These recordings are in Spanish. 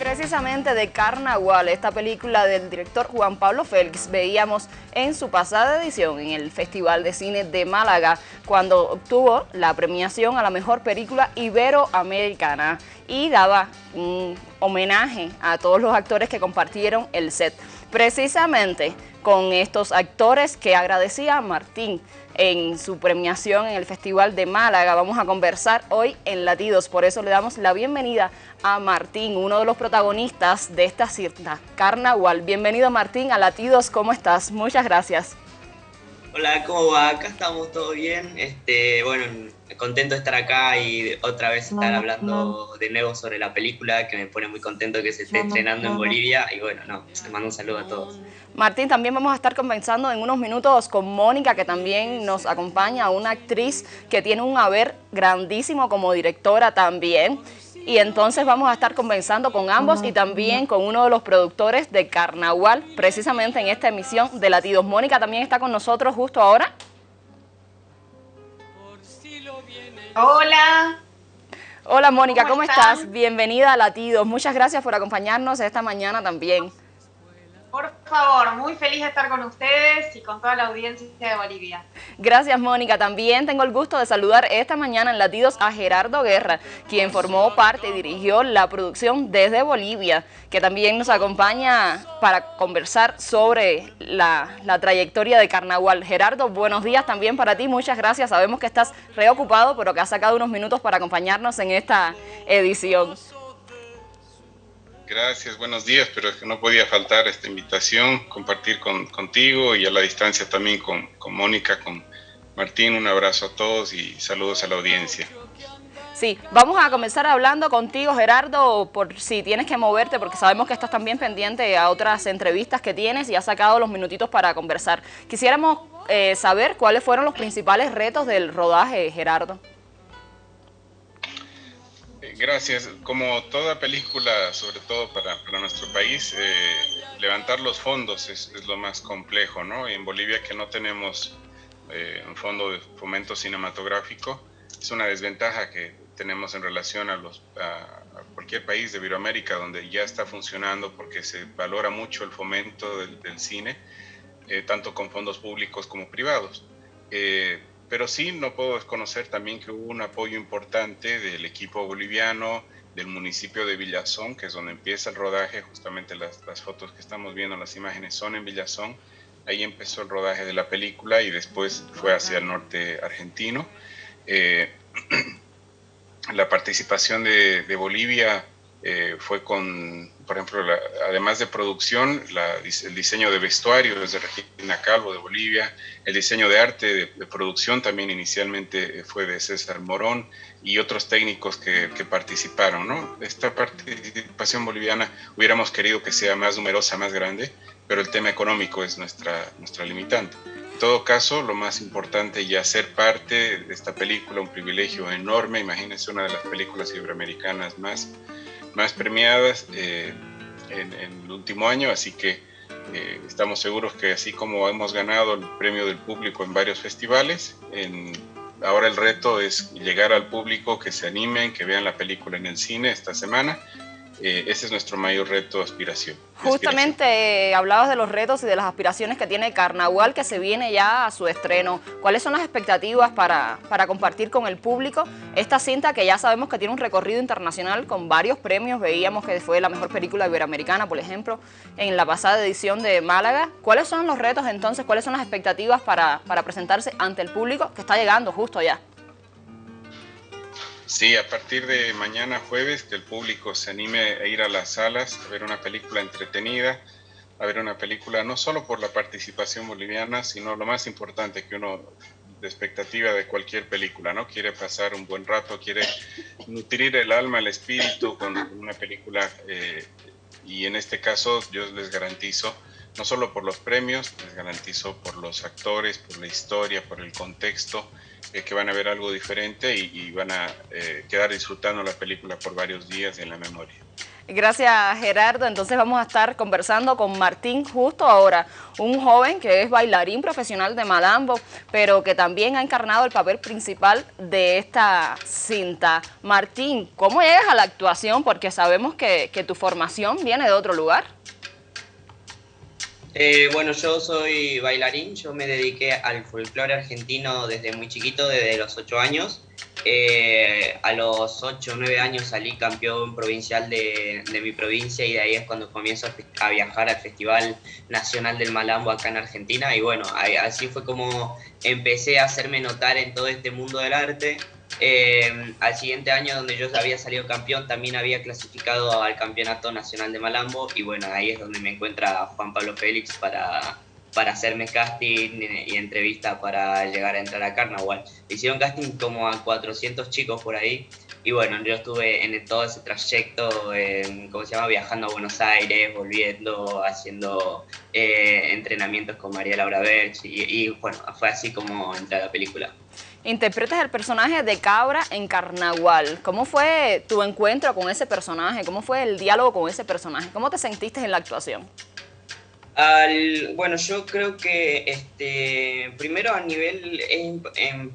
precisamente de Carnaval, esta película del director Juan Pablo Félix, veíamos en su pasada edición en el Festival de Cine de Málaga, cuando obtuvo la premiación a la mejor película iberoamericana y daba un homenaje a todos los actores que compartieron el set. Precisamente con estos actores que agradecía Martín en su premiación en el Festival de Málaga. Vamos a conversar hoy en Latidos, por eso le damos la bienvenida a Martín, uno de los protagonistas de esta cierta Carnaval. Bienvenido Martín a Latidos, ¿cómo estás? Muchas gracias. Hola, ¿cómo va? Acá estamos, todo bien. Este, bueno, contento de estar acá y otra vez estar hablando de nuevo sobre la película, que me pone muy contento que se esté estrenando en Bolivia. Y bueno, no, te mando un saludo a todos. Martín, también vamos a estar conversando en unos minutos con Mónica, que también nos acompaña, una actriz que tiene un haber grandísimo como directora también y entonces vamos a estar conversando con ambos y también con uno de los productores de Carnaval, precisamente en esta emisión de Latidos. Mónica también está con nosotros justo ahora. Hola. Hola Mónica, ¿cómo, estás? Bienvenida a Latidos. Muchas gracias por acompañarnos esta mañana también. Por favor, muy feliz de estar con ustedes y con toda la audiencia de Bolivia. Gracias, Mónica. También tengo el gusto de saludar esta mañana en Latidos a Gerardo Guerra, quien formó parte y dirigió la producción desde Bolivia, que también nos acompaña para conversar sobre la, la trayectoria de Carnaval. Gerardo, buenos días también para ti. Muchas gracias. Sabemos que estás reocupado, pero que has sacado unos minutos para acompañarnos en esta edición. Gracias, buenos días, pero es que no podía faltar esta invitación, compartir con, contigo y a la distancia también con, con Mónica, con Martín, un abrazo a todos y saludos a la audiencia. Sí, vamos a comenzar hablando contigo, Gerardo, por si tienes que moverte, porque sabemos que estás también pendiente a otras entrevistas que tienes y has sacado los minutitos para conversar. Quisiéramos eh, saber cuáles fueron los principales retos del rodaje, Gerardo. Gracias. Como toda película, sobre todo para, nuestro país, eh, levantar los fondos es, lo más complejo, ¿no? en Bolivia que no tenemos eh, un fondo de fomento cinematográfico, es una desventaja que tenemos en relación a, los, a, cualquier país de Iberoamérica donde ya está funcionando porque se valora mucho el fomento del, cine, eh, tanto con fondos públicos como privados pero sí no puedo desconocer también que hubo un apoyo importante del equipo boliviano, del municipio de Villazón, que es donde empieza el rodaje, justamente las, fotos que estamos viendo, las imágenes son en Villazón, ahí empezó el rodaje de la película y después fue hacia el norte argentino. Eh, la participación de, de Bolivia eh, fue con, por ejemplo, además de producción, el diseño de vestuario desde Regina Calvo de Bolivia, el diseño de arte de, producción también inicialmente fue de César Morón y otros técnicos que, participaron. Esta participación boliviana hubiéramos querido que sea más numerosa, más grande, pero el tema económico es nuestra, nuestra limitante. En todo caso, lo más importante ya ser parte de esta película, un privilegio enorme, imagínense una de las películas iberoamericanas más más premiadas eh, en, el último año, así que eh, estamos seguros que así como hemos ganado el premio del público en varios festivales, en, ahora el reto es llegar al público, que se animen, que vean la película en el cine esta semana eh, ese es nuestro mayor reto, aspiración. Justamente eh, hablabas de los retos y de las aspiraciones que tiene Carnaval, que se viene ya a su estreno. ¿Cuáles son las expectativas para, para compartir con el público esta cinta que ya sabemos que tiene un recorrido internacional con varios premios? Veíamos que fue la mejor película iberoamericana, por ejemplo, en la pasada edición de Málaga. ¿Cuáles son los retos entonces? ¿Cuáles son las expectativas para, para presentarse ante el público que está llegando justo ya? Sí, a partir de mañana jueves, que el público se anime a ir a las salas, a ver una película entretenida, a ver una película no solo por la participación boliviana, sino lo más importante que uno de expectativa de cualquier película, ¿no? Quiere pasar un buen rato, quiere nutrir el alma, el espíritu con una película eh, y en este caso yo les garantizo, no solo por los premios, les garantizo por los actores, por la historia, por el contexto, que van a ver algo diferente y, van a eh, quedar disfrutando la película por varios días en la memoria. Gracias Gerardo, entonces vamos a estar conversando con Martín justo ahora, un joven que es bailarín profesional de Malambo, pero que también ha encarnado el papel principal de esta cinta. Martín, ¿cómo llegas a la actuación? Porque sabemos que, que tu formación viene de otro lugar. Eh, bueno, yo soy bailarín, yo me dediqué al folclore argentino desde muy chiquito, desde los 8 años. Eh, a los 8 o 9 años salí campeón provincial de, mi provincia y de ahí es cuando comienzo a, viajar al Festival Nacional del Malambo acá en Argentina. Y bueno, así fue como empecé a hacerme notar en todo este mundo del arte. Eh, al siguiente año, donde yo había salido campeón, también había clasificado al Campeonato Nacional de Malambo y bueno, ahí es donde me encuentra Juan Pablo Félix para, para hacerme casting y entrevista para llegar a entrar a Carnaval. Hicieron casting como a 400 chicos por ahí y bueno, yo estuve en todo ese trayecto, eh, ¿cómo se llama? Viajando a Buenos Aires, volviendo, haciendo eh, entrenamientos con María Laura Berch y, y bueno, fue así como entré a la película interpretas el personaje de Cabra en Carnaval. ¿Cómo fue tu encuentro con ese personaje? ¿Cómo fue el diálogo con ese personaje? ¿Cómo te sentiste en la actuación? bueno, yo creo que este, primero a nivel,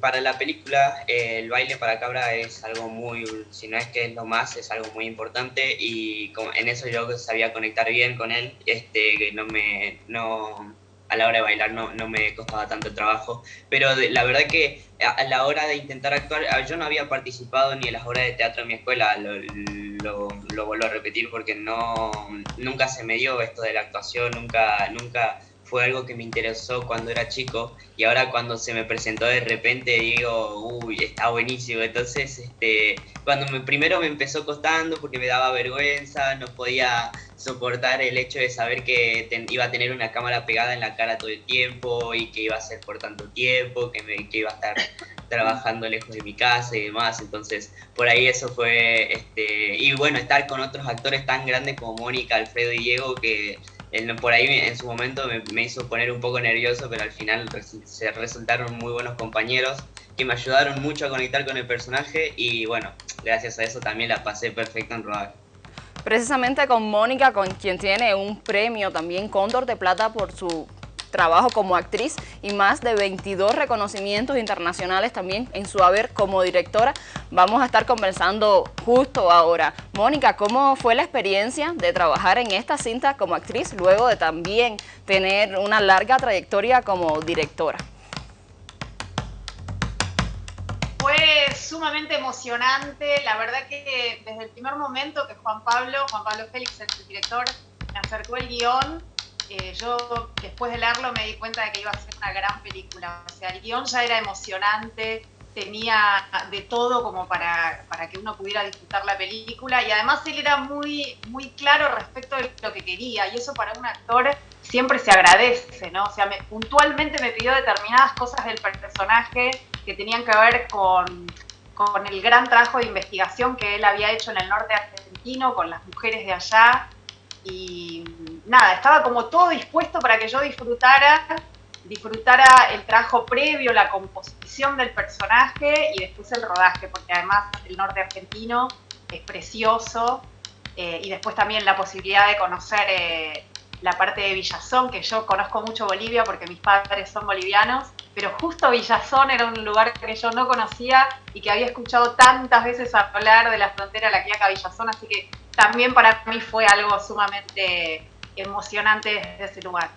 para la película, el baile para cabra es algo muy, si no es que es lo más, es algo muy importante y en eso yo sabía conectar bien con él, este, que no me, no, a la hora de bailar no, no me costaba tanto trabajo, pero la verdad que a, la hora de intentar actuar, yo no había participado ni en las obras de teatro en mi escuela, lo, lo, lo, vuelvo a repetir porque no, nunca se me dio esto de la actuación, nunca, nunca fue algo que me interesó cuando era chico y ahora cuando se me presentó de repente digo, uy, está buenísimo. Entonces, este, cuando me, primero me empezó costando porque me daba vergüenza, no podía soportar el hecho de saber que iba a tener una cámara pegada en la cara todo el tiempo y que iba a ser por tanto tiempo, que, me, que iba a estar trabajando lejos de mi casa y demás. Entonces, por ahí eso fue, este, y bueno, estar con otros actores tan grandes como Mónica, Alfredo y Diego, que por ahí en su momento me, hizo poner un poco nervioso, pero al final se resultaron muy buenos compañeros que me ayudaron mucho a conectar con el personaje y bueno, gracias a eso también la pasé perfecto en rodaje precisamente con Mónica, con quien tiene un premio también Cóndor de Plata por su trabajo como actriz y más de 22 reconocimientos internacionales también en su haber como directora. Vamos a estar conversando justo ahora. Mónica, ¿cómo fue la experiencia de trabajar en esta cinta como actriz luego de también tener una larga trayectoria como directora? fue sumamente emocionante. La verdad que desde el primer momento que Juan Pablo, Juan Pablo Félix, el director, me acercó el guion, eh, yo después de leerlo me di cuenta de que iba a ser una gran película. O sea, el guion ya era emocionante, tenía de todo como para, para que uno pudiera disfrutar la película y además él era muy, muy claro respecto de lo que quería y eso para un actor siempre se agradece, ¿no? O sea, puntualmente me pidió determinadas cosas del personaje que tenían que ver con, con el gran trabajo de investigación que él había hecho en el norte argentino con las mujeres de allá. Y nada, estaba como todo dispuesto para que yo disfrutara, disfrutara el trabajo previo, la composición del personaje y después el rodaje, porque además el norte argentino es precioso. Eh, y después también la posibilidad de conocer eh, la parte de Villazón, que yo conozco mucho Bolivia porque mis padres son bolivianos, pero justo Villazón era un lugar que yo no conocía y que había escuchado tantas veces hablar de la frontera La Quiaca Villazón, así que también para mí fue algo sumamente emocionante desde ese lugar.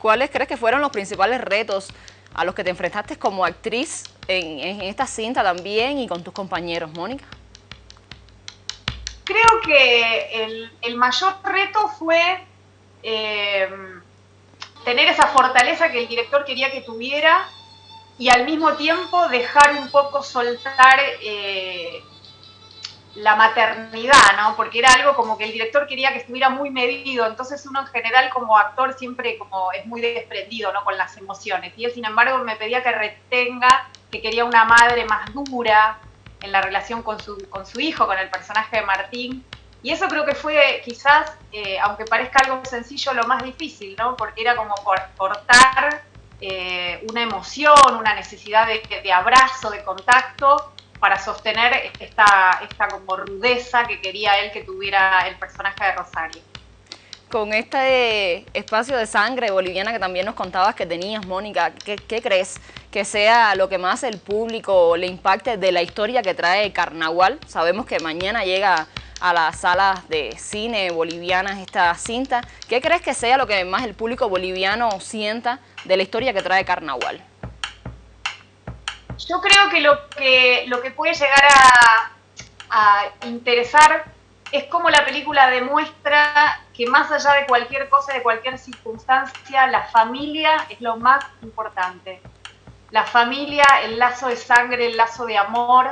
¿Cuáles crees que fueron los principales retos a los que te enfrentaste como actriz en, esta cinta también y con tus compañeros, Mónica? Creo que el, el mayor reto fue eh, tener esa fortaleza que el director quería que tuviera y al mismo tiempo dejar un poco soltar eh, la maternidad, ¿no? Porque era algo como que el director quería que estuviera muy medido, entonces uno en general como actor siempre como es muy desprendido, ¿no? Con las emociones. Y él, sin embargo, me pedía que retenga, que quería una madre más dura en la relación con su, con su hijo, con el personaje de Martín, y eso creo que fue quizás, eh, aunque parezca algo sencillo, lo más difícil, ¿no? Porque era como cortar eh, una emoción, una necesidad de, abrazo, de contacto, para sostener esta, esta como rudeza que quería él que tuviera el personaje de Rosario. Con este espacio de sangre boliviana que también nos contabas que tenías, Mónica, ¿qué, ¿qué, crees que sea lo que más el público le impacte de la historia que trae Carnaval? Sabemos que mañana llega a las salas de cine bolivianas esta cinta. ¿Qué crees que sea lo que más el público boliviano sienta de la historia que trae Carnaval? Yo creo que lo que, lo que puede llegar a, a interesar es como la película demuestra que más allá de cualquier cosa, de cualquier circunstancia, la familia es lo más importante. La familia, el lazo de sangre, el lazo de amor,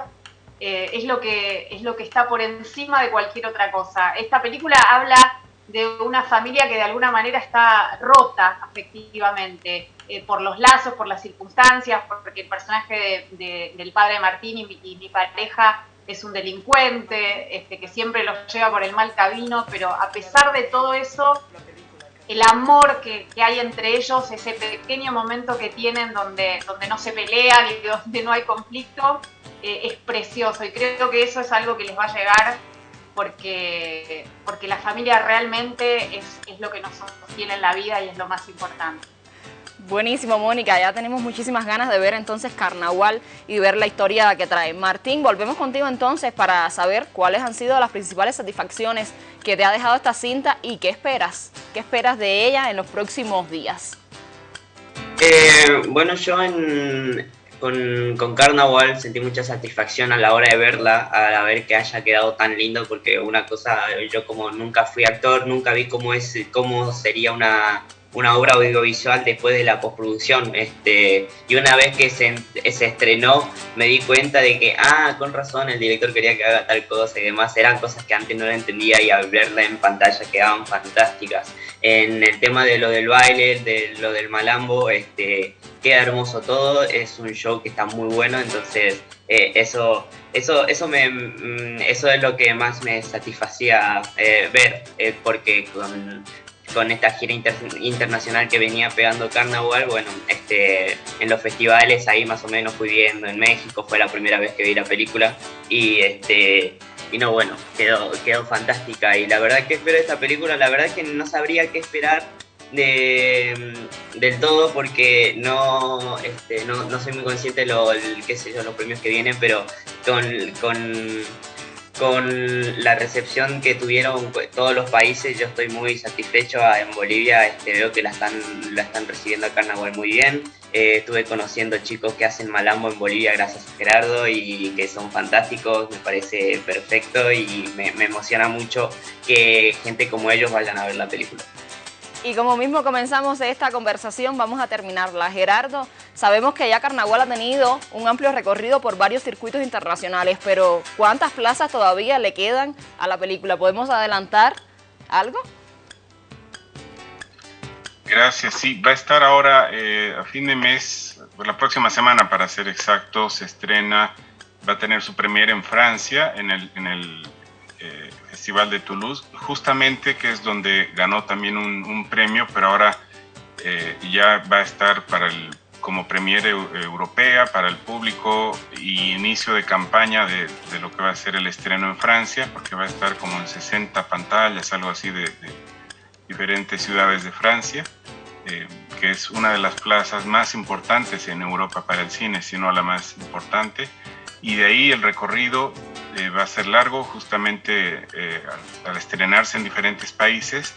eh, es, lo que, es lo que está por encima de cualquier otra cosa. Esta película habla de una familia que de alguna manera está rota afectivamente eh, por los lazos, por las circunstancias, porque el personaje de, de, del padre Martín y mi, pareja es un delincuente este, que siempre los lleva por el mal camino, pero a pesar de todo eso, el amor que, que, hay entre ellos, ese pequeño momento que tienen donde, donde no se pelean y donde no hay conflicto, eh, es precioso y creo que eso es algo que les va a llegar porque, porque la familia realmente es, es lo que nos sostiene en la vida y es lo más importante. Buenísimo, Mónica. Ya tenemos muchísimas ganas de ver entonces Carnaval y ver la historia que trae. Martín, volvemos contigo entonces para saber cuáles han sido las principales satisfacciones que te ha dejado esta cinta y qué esperas. ¿Qué esperas de ella en los próximos días? Eh, bueno, yo en, con, Carnaval sentí mucha satisfacción a la hora de verla, a ver que haya quedado tan lindo, porque una cosa, yo como nunca fui actor, nunca vi cómo, es, cómo sería una, una obra audiovisual después de la postproducción. Este, y una vez que se, se, estrenó, me di cuenta de que, ah, con razón, el director quería que haga tal cosa y demás. Eran cosas que antes no entendía y al verla en pantalla quedaban fantásticas. En el tema de lo del baile, de lo del malambo, este, queda hermoso todo. Es un show que está muy bueno, entonces eh, eso, eso, eso, me, eso es lo que más me satisfacía eh, ver, eh, porque con con esta gira inter internacional que venía pegando Carnaval, bueno, este, en los festivales ahí más o menos fui viendo, en México fue la primera vez que vi la película y este y no bueno, quedó, quedó fantástica y la verdad que espero esta película, la verdad que no sabría qué esperar de, del todo porque no, este, no, no soy muy consciente de lo, qué sé yo, los premios que vienen, pero con con la recepción que tuvieron pues, todos los países, yo estoy muy satisfecho. Ah, en Bolivia este, veo que la están, la están recibiendo a Carnaval muy bien. Eh, estuve conociendo chicos que hacen malambo en Bolivia gracias a Gerardo y que son fantásticos, me parece perfecto y me, me emociona mucho que gente como ellos vayan a ver la película. Y como mismo comenzamos esta conversación, vamos a terminarla. Gerardo, sabemos que ya Carnaval ha tenido un amplio recorrido por varios circuitos internacionales, pero ¿cuántas plazas todavía le quedan a la película? ¿Podemos adelantar algo? Gracias, sí, va a estar ahora eh, a fin de mes, la próxima semana para ser exacto, se estrena, va a tener su premiere en Francia, en el, en el Festival de Toulouse, justamente que es donde ganó también un, un premio, pero ahora eh, ya va a estar para el, como premier europea para el público y inicio de campaña de, de, lo que va a ser el estreno en Francia, porque va a estar como en 60 pantallas, algo así de, de diferentes ciudades de Francia, eh, que es una de las plazas más importantes en Europa para el cine, si no la más importante. Y de ahí el recorrido eh, va a ser largo justamente eh, al, al, estrenarse en diferentes países.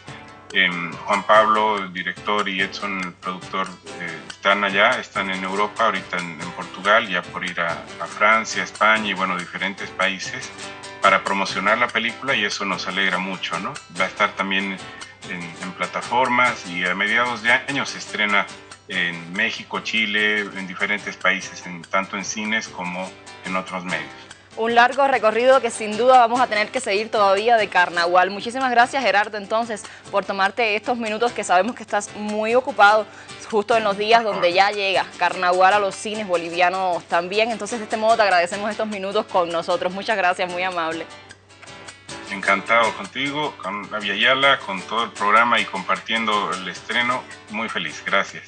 Eh, Juan Pablo, el director, y Edson, el productor, eh, están allá, están en Europa, ahorita en, en Portugal, ya por ir a, a, Francia, España y bueno, diferentes países para promocionar la película y eso nos alegra mucho, ¿no? Va a estar también en, en plataformas y a mediados de año se estrena en México, Chile, en diferentes países, en, tanto en cines como en otros medios. Un largo recorrido que sin duda vamos a tener que seguir todavía de Carnaval. Muchísimas gracias Gerardo entonces por tomarte estos minutos que sabemos que estás muy ocupado justo en los días donde ya llega Carnaval a los cines bolivianos también. Entonces de este modo te agradecemos estos minutos con nosotros. Muchas gracias, muy amable. Encantado contigo, con Aviala, con todo el programa y compartiendo el estreno. Muy feliz, gracias.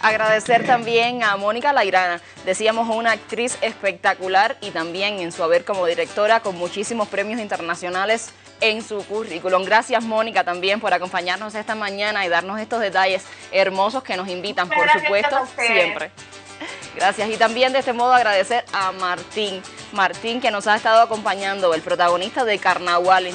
Agradecer también a Mónica Lairana, decíamos una actriz espectacular y también en su haber como directora con muchísimos premios internacionales en su currículum. Gracias Mónica también por acompañarnos esta mañana y darnos estos detalles hermosos que nos invitan, por supuesto, siempre. Gracias. Y también de este modo agradecer a Martín. Martín que nos ha estado acompañando, el protagonista de Carnaval,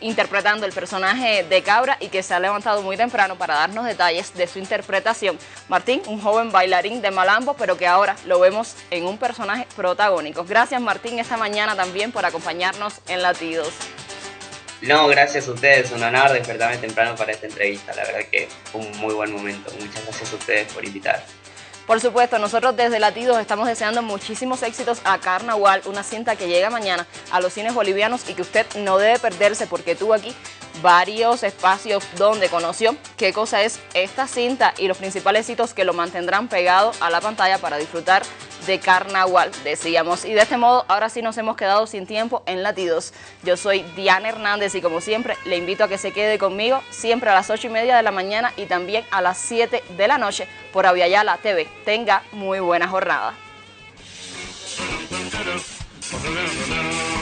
interpretando el personaje de Cabra y que se ha levantado muy temprano para darnos detalles de su interpretación. Martín, un joven bailarín de Malambo, pero que ahora lo vemos en un personaje protagónico. Gracias Martín esta mañana también por acompañarnos en Latidos. No, gracias a ustedes, un honor despertarme temprano para esta entrevista, la verdad que fue un muy buen momento. Muchas gracias a ustedes por invitar. Por supuesto, nosotros desde Latidos estamos deseando muchísimos éxitos a Carnaval, una cinta que llega mañana a los cines bolivianos y que usted no debe perderse porque tuvo aquí varios espacios donde conoció qué cosa es esta cinta y los principales hitos que lo mantendrán pegado a la pantalla para disfrutar de carnaval, decíamos. Y de este modo, ahora sí nos hemos quedado sin tiempo en Latidos. Yo soy Diana Hernández y como siempre, le invito a que se quede conmigo siempre a las 8 y media de la mañana y también a las 7 de la noche por Aviala TV. Tenga muy buena jornada.